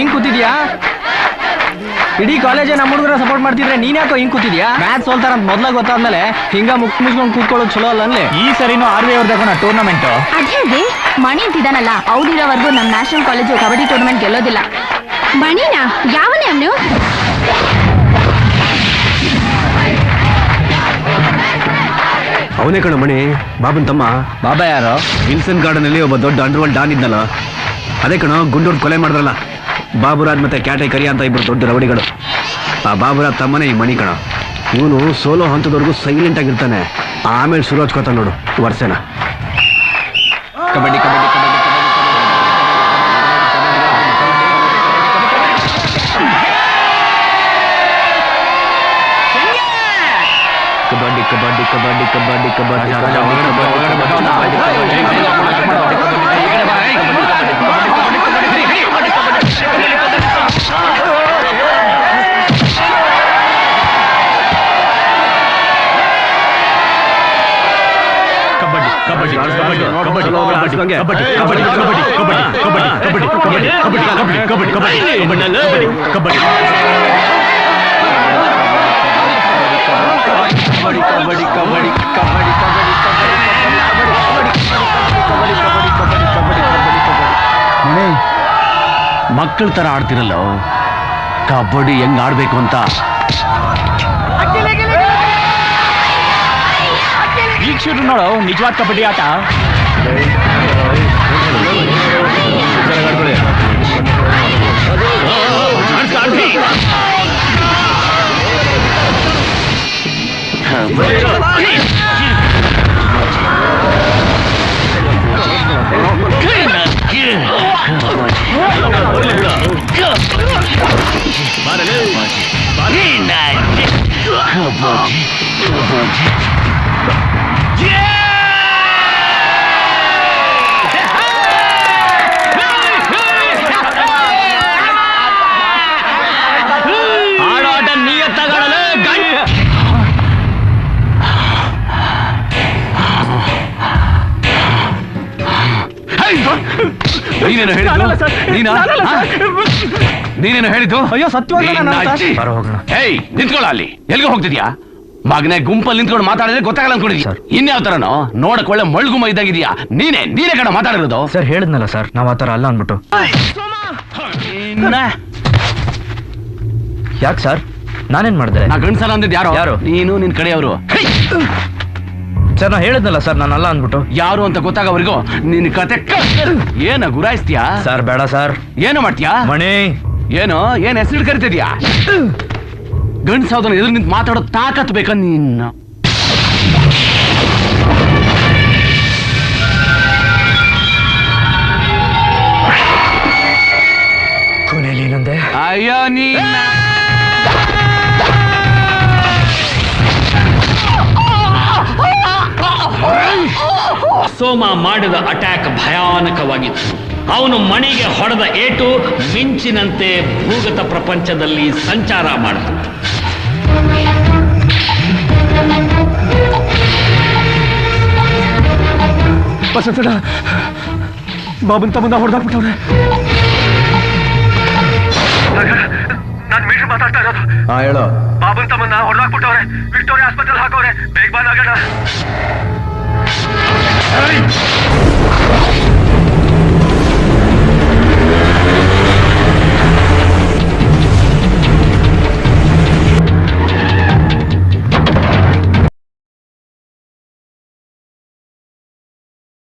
ಹಿಂಗ್ ಕೂತಿದ್ಯಾ? ಇಡೀ ಕಾಲೇಜೇ ನಮ್ಮ ಹುಡುಗರ ಸಪೋರ್ಟ್ ಮಾಡ್ತಿದ್ರೆ ನೀನ್ ಯಾಕೋ ಹಿಂಗ್ ಕೂತಿದ್ಯಾ? ಮ್ಯಾಚ್ ಸೋಲ್ತಾರ ಅಂತ ಮೊದ್ಲ ಗೊತ್ತಾದ್ಮೇಲೆ ಹಿಂಗ ಮುಕ್ ಮುಚ್ಕೊಂಡ್ ಕೂತ್ಕೊಳ್ಳೋದು ಚಲೋ ಅಲ್ಲ ಅಲ್ಲಿ ಈ ಸರಿನೂ ಆರ್ ವಿ ಅವ್ರದ್ದು ಟೂರ್ನಮೆಂಟ್ ಅದೇ ಮಣಿ ಅಂತಿದಾನಲ್ಲ ಅವ್ರಿರೋವರೆಗೂ ನಮ್ಮ ನ್ಯಾಷನಲ್ ಕಾಲೇಜು ಕಬಡ್ಡಿ ಟೂರ್ನಮೆಂಟ್ ಗೆಲ್ಲೋದಿಲ್ಲ. ಮಣಿನಾ ಯಾವನೇ ಅವನು? ಅವನೇ ಕಣ ಮಣಿ ಬಾಬನ್ ತಮ್ಮ. ಬಾಬಾ ಯಾರು? ವಿಲ್ಸನ್ ಗಾರ್ಡನ್ ಅಲ್ಲಿ ಒಬ್ಬ ದೊಡ್ಡ ಅಂಡರ್ವರ್ಲ್ಡ್ ಡಾನ್ ಇದ್ನಲ್ಲ. ಅದೇ ಕಣ ಗುಂಡೂರ್ ಕೊಲೆ ಮಾಡಿದ್ರಲ್ಲ. ಬಾಬುರಾಜ್ ಮತ್ತೆ ಕ್ಯಾಟೆ ಅಂತ ಇಬ್ರು ದೊಡ್ಡ ರವಡಿಗಳು ಆ ಬಾಬುರಾಜ್ ತಮ್ಮನೇ ಈ ಮಣಿ ಕಣ ಇವನು ಸೋಲೋ ಹಂತದವರೆಗೂ ಸೈಲೆಂಟ್ ಆಗಿರ್ತಾನೆ ಆಮೇಲೆ ಶುರು ಹಚ್ಕೋತಾನೆ ನೋಡು ವರ್ಷನ ಕಬಡ್ಡಿ ಕಬಡ್ಡಿ ಕಬಡ್ಡಿ ಕಬಡ್ಡಿ ಕಬಡ್ಡಿ ಕಬಡ್ಡಿ ಕಬಡ್ಡಿ ಕಬಡ್ಡಿ ಮಕ್ಕಳ ತರ ಆಡ್ತಿರಲ್ಲ ಕಬಡ್ಡಿ ಹೆಂಗ್ ಆಡ್ಬೇಕು ಅಂತ ಶಿಕ್ಷಕರು ನೋಡು ನಿಜವಾದ ಕಬಡ್ಡಿ ಆಟ ಬಾರಲೇ ಬಾರಲೇ ನಾ ನೀನೇನು ಹೇಳಿದ್ದು? ನೀನಾ? ನೀನೇನು ಹೇಳಿದ್ದು? ಅಯ್ಯೋ ಸತ್ಯ ನಾನು ನಿನ್ನ ಅಜ್ಜಿ. ಬರೋ ಹೋಗೋಣ. ಏಯ್ ನಿಂತ್ಕೊಳ್ಳ ಅಲ್ಲಿ. ಎಲ್ಗೋ ಹೋಗ್ತಿದ್ಯಾ? ಮಗನೇ ಗುಂಪಲ್ಲಿ ನಿಂತ್ಕೊಂಡು ಮಾತಾಡಿದ್ರೆ ಗೊತ್ತಾಗಲ್ಲ ಅನ್ಕೊಂಡಿದ್ಯಾ ಸರ್. ಇನ್ಯಾವ ತರನೋ? ನೋಡಕ್ ಒಳ್ಳೆ ಮಳ್ಗುಮ ಇದ್ದಾಗಿದ್ಯಾ? ನೀನೆ ನೀನೇ ಕಣ ಮಾತಾಡಿರೋದು. ಸರ್ ಹೇಳಿದ್ನಲ್ಲ ಸರ್. ನಾವ್ ಆತರ ಅಲ್ಲ ಅಂದ್ಬಿಟ್ಟು. ಯಾಕೆ ಸರ್? ನಾನೇನ್ ಮಾಡಿದೆ? ನಾ ಗಂಡ್ಸಲ್ಲ ಅಂದಿದ್ ಯಾರು? ಯಾರು? ನೀನು ನಿನ್ ಕಡೆಯವರು. ಸರ್ ನಾ ಹೇಳಿದ್ನಲ್ಲ ಸರ್ ನಾನಲ್ಲ ಅಂದ್ಬಿಟ್ಟು. ಯಾರು ಅಂತ ಗೊತ್ತಾಗೋವರೆಗೂ ನಿನ್ ಕತೆ ಏನ ಗುರಾಯಿಸ್ತೀಯಾ? ಸರ್ ಬೇಡ ಸರ್. ಏನು ಮಾಡ್ತೀಯಾ? ಮಣಿ. ಏನು? ಏನ್ ಹೆಸರು ಕರಿತಿದ್ಯಾ? ಗಂಡ್ಸಾವ್ದನ್ನ ಎದುರು ನಿಂತು ಮಾತಾಡೋ ತಾಕತ್ ಬೇಕ ನಿನ್ನ? ಕೊನೆಯಲ್ಲಿ ಏನಂದೆ? ಅಯ್ಯೋ ನೀನ. ಸೋಮ ಮಾಡಿದ ಅಟ್ಯಾಕ್ ಭಯಾನಕವಾಗಿತ್ತು. ಅವನು ಮಣಿಗೆ ಹೊಡೆದ ಏಟು ಮಿಂಚಿನಂತೆ ಭೂಗತ ಪ್ರಪಂಚದಲ್ಲಿ ಸಂಚಾರ ಮಾಡಿತು. ಬಸವಣ್ಣ ಬಾಬನ್ ತಮ್ಮನ್ನ ಹೊಡೆದಾಕ್ಬಿಟ್ಟವ್ರೆ. ನಾನು ಮೀಟರ್ ಮಾತಾಡ್ತಾ ಇರೋದು. ಹಾ ಹೇಳು. ಬಾಬನ್ ತಮ್ಮನ್ನ ಹೊಡೆದಾಕ್ಬಿಟ್ಟವ್ರೆ. ವಿಕ್ಟೋರಿಯಾ ಆಸ್ಪತ್ರೆಗೆ ಹಾಕೋರೆ. ಬೇಗ ಬಂದಾಗಣ